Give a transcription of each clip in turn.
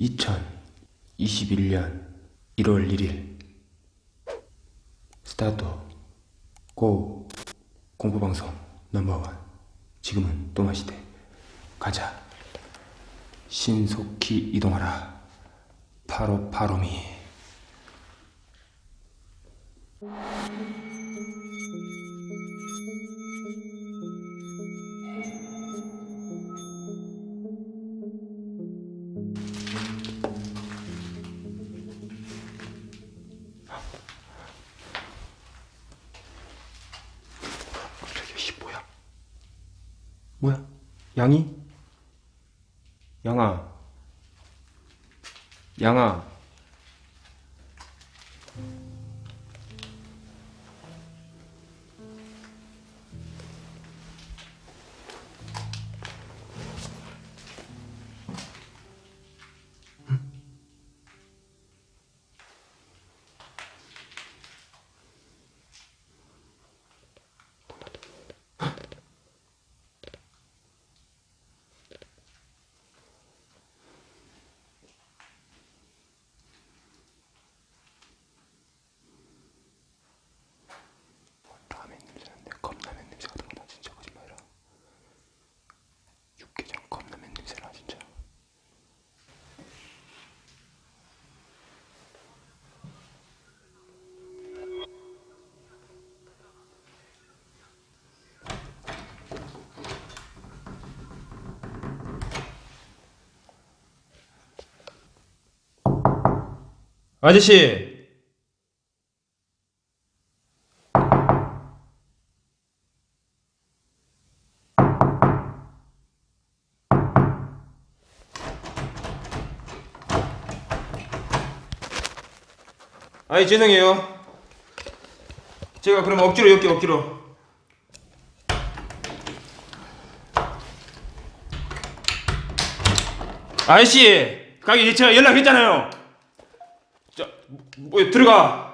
2021년 1월 1일. 스타트 고. 공부방송 넘버원. 지금은 또마시대. 가자. 신속히 이동하라. 파로 파로미 양이? 양아. 양아. 아저씨! 아이 죄송해요. 제가 그럼 억지로 엮게 억지로. 아저씨 가기 제가 연락했잖아요. 자, 뭐 들어가.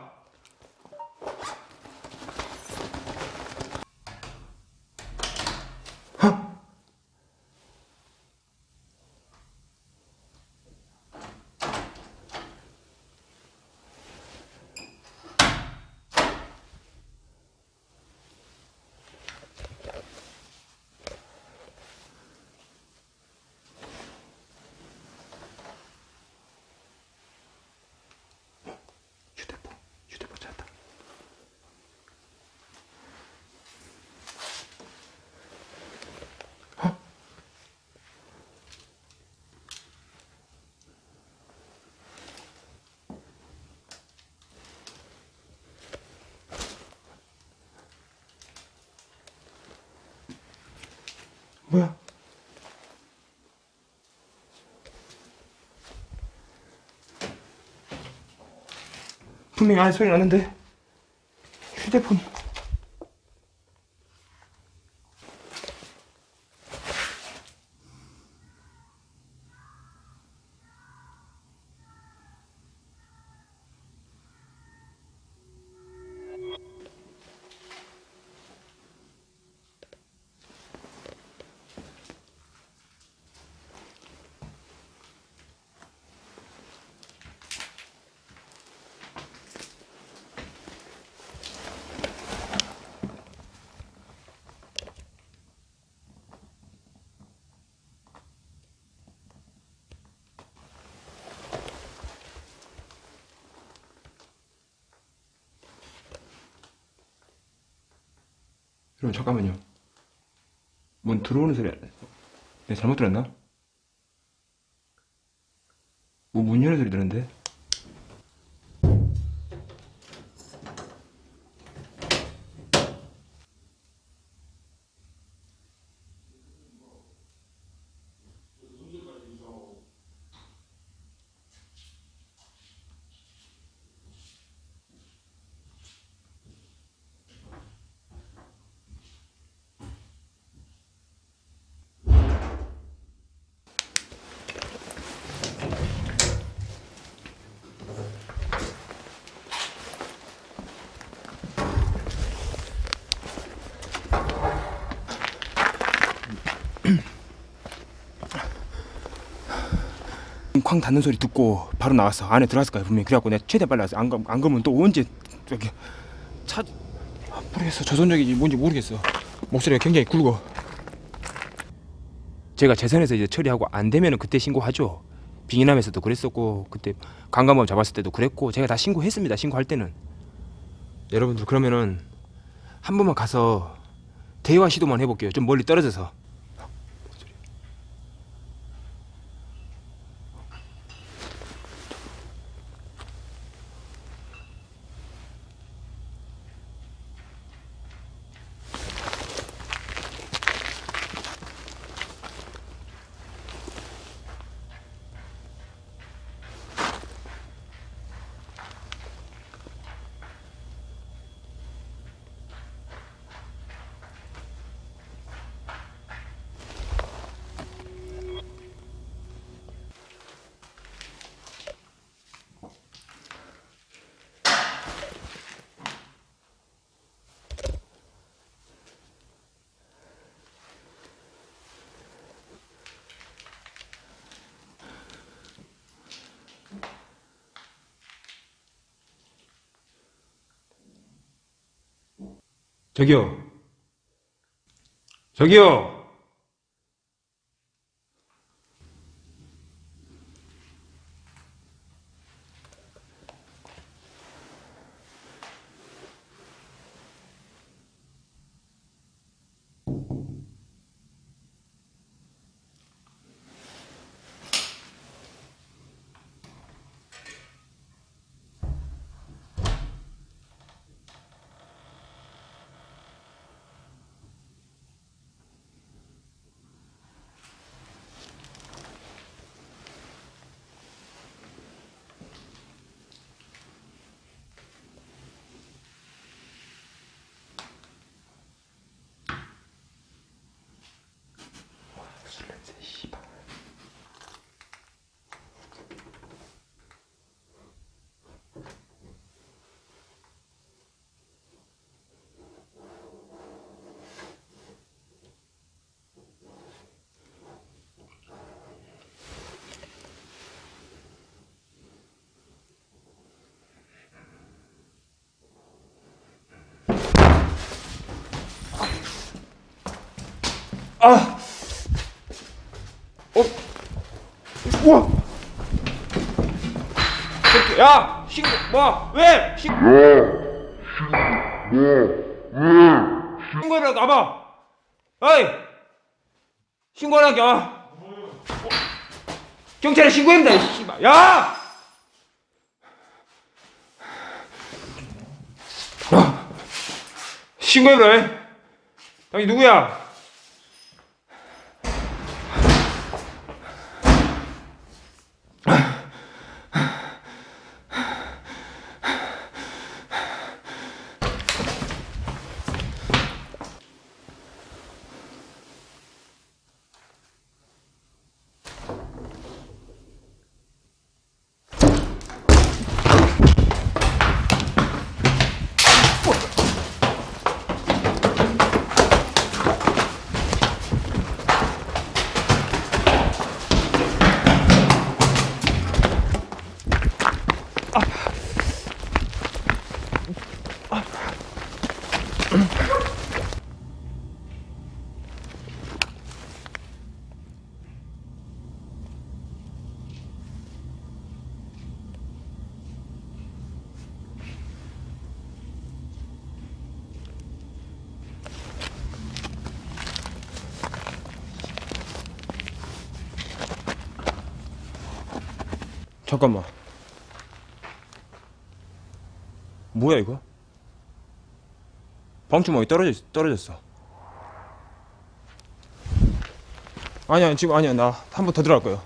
뭐야? 분명히 안 소리 나는데 휴대폰 여러분 잠깐만요 뭔 들어오는 소리 내가 잘못 들었나? 뭐 문 여는 소리 들었는데? 쾅 닫는 소리 듣고 바로 나왔어 안에 들어갔을 거야 분명히. 그래갖고 내가 최대한 빨리 왔어 안, 가, 안 그러면 또 언제 저기 차 아, 모르겠어. 조선족인지 뭔지 모르겠어. 목소리가 굉장히 굵어. 제가 재산에서 이제 처리하고 안 되면은 그때 신고하죠. 빙의남에서도 그랬었고 그때 강간범 잡았을 때도 그랬고 제가 다 신고했습니다 신고할 때는. 여러분들 그러면은 한 번만 가서 대화 시도만 해볼게요. 좀 멀리 떨어져서 저기요. 저기요. 아! 어? 우와! 야! 신고, 뭐, 왜? 신, 신고를 가봐! 어이! 신고하라게, 와! 경찰에 신고합니다, 이 씨발. 야! 아, 신고해라, 이. 당신 누구야? 잠깐만. 뭐야 이거? 방충망이 떨어져 떨어졌어. 아니야 지금 아니야 나 한 번 더 들어갈 거야.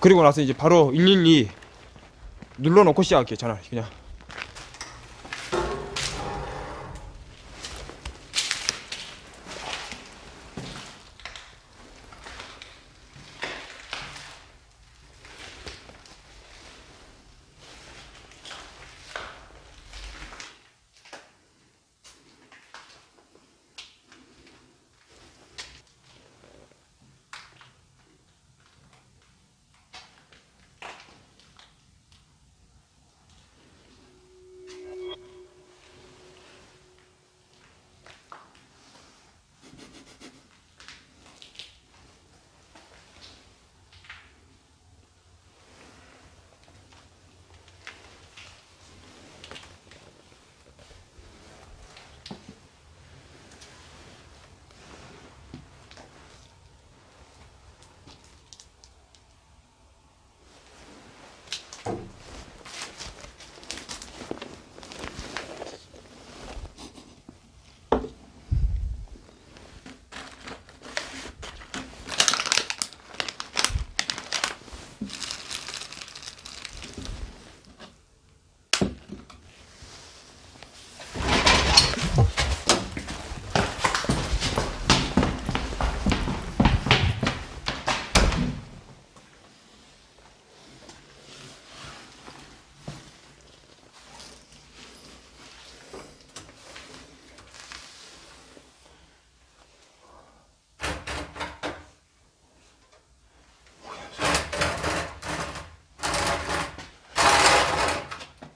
그리고 나서 이제 바로 112 눌러놓고 시작할게 전화 그냥.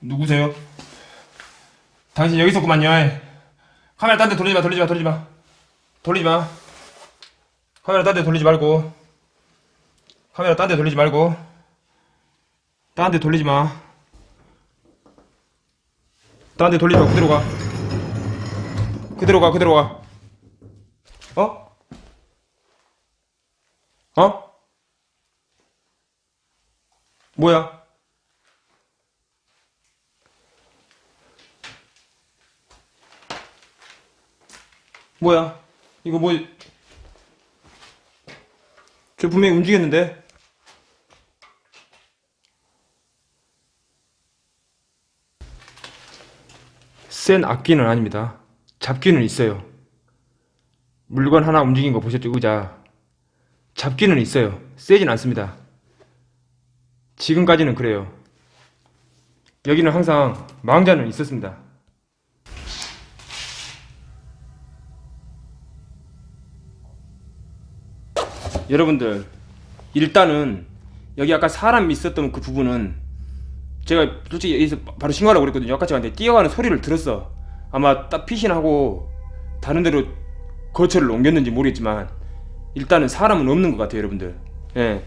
누구세요? 당신 여기 있었구만요. 카메라 딴 데 돌리지 마, 돌리지 마, 돌리지 마. 돌리지 마. 카메라 딴 데 돌리지 말고. 카메라 딴 데 돌리지 말고. 딴 데 돌리지 마. 딴 데 돌리지 마, 그대로 가. 그대로 가, 그대로 가. 어? 어? 뭐야? 뭐야? 이거 뭐? 저 분명히 움직였는데? 센 악기는 아닙니다. 잡기는 있어요. 물건 하나 움직인 거 보셨죠? 의자. 잡기는 있어요. 세진 않습니다. 지금까지는 그래요. 여기는 항상 망자는 있었습니다. 여러분들 일단은 여기 아까 사람 있었던 그 부분은 제가 솔직히 여기서 바로 신고하라고 그랬거든요. 아까한테 뛰어가는 소리를 들었어. 아마 딱 피신하고 다른 데로 거처를 옮겼는지 모르겠지만 일단은 사람은 없는 것 같아요 여러분들. 예.